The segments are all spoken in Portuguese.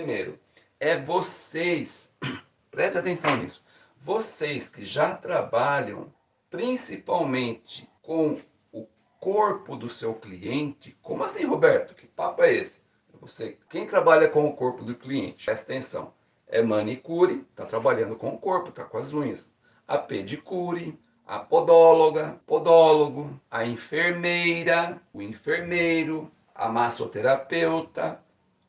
primeiro, é vocês, preste atenção nisso, vocês que já trabalham principalmente com o corpo do seu cliente, como assim Roberto? Que papo é esse? Você, quem trabalha com o corpo do cliente, presta atenção, é manicure, está trabalhando com o corpo, está com as unhas. A pedicure, a podóloga, podólogo, a enfermeira, o enfermeiro, a massoterapeuta,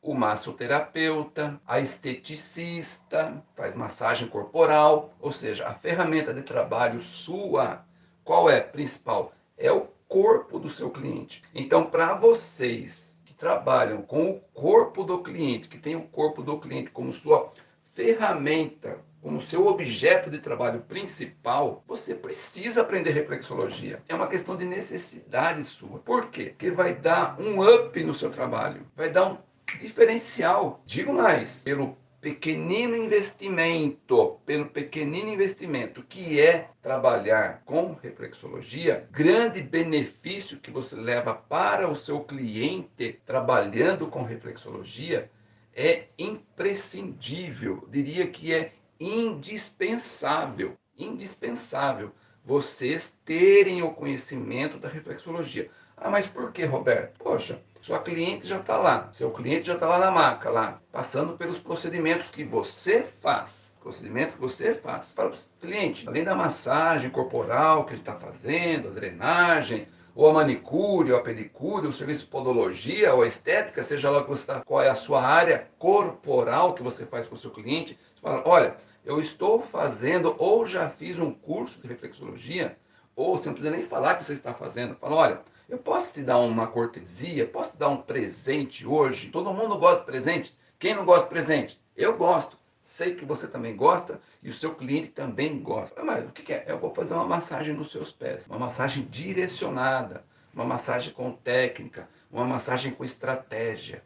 o massoterapeuta, a esteticista, faz massagem corporal, ou seja, a ferramenta de trabalho sua, qual é principal? É o corpo do seu cliente. Então, para vocês que trabalham com o corpo do cliente, que tem o corpo do cliente como sua ferramenta, como seu objeto de trabalho principal, você precisa aprender reflexologia. É uma questão de necessidade sua. Por quê? Porque vai dar um up no seu trabalho, vai dar um diferencial. Digo mais, pelo pequenino investimento, pelo pequenino investimento que é trabalhar com reflexologia, grande benefício que você leva para o seu cliente trabalhando com reflexologia é imprescindível, diria que é indispensável, indispensável vocês terem o conhecimento da reflexologia. Ah, mas por que, Roberto? Poxa, sua cliente já está lá, seu cliente já está lá na maca, lá, passando pelos procedimentos que você faz, procedimentos que você faz para o cliente, além da massagem corporal que ele está fazendo, a drenagem, ou a manicure, ou a pedicure, o serviço de podologia, ou a estética, seja lá que está, qual é a sua área corporal que você faz com o seu cliente, você fala, olha, eu estou fazendo ou já fiz um curso de reflexologia, ou você não precisa nem falar que você está fazendo. Fala, olha, eu posso te dar uma cortesia, posso te dar um presente hoje? Todo mundo gosta de presente. Quem não gosta de presente? Eu gosto. Sei que você também gosta e o seu cliente também gosta. Mas o que é? Eu vou fazer uma massagem nos seus pés. Uma massagem direcionada, uma massagem com técnica, uma massagem com estratégia.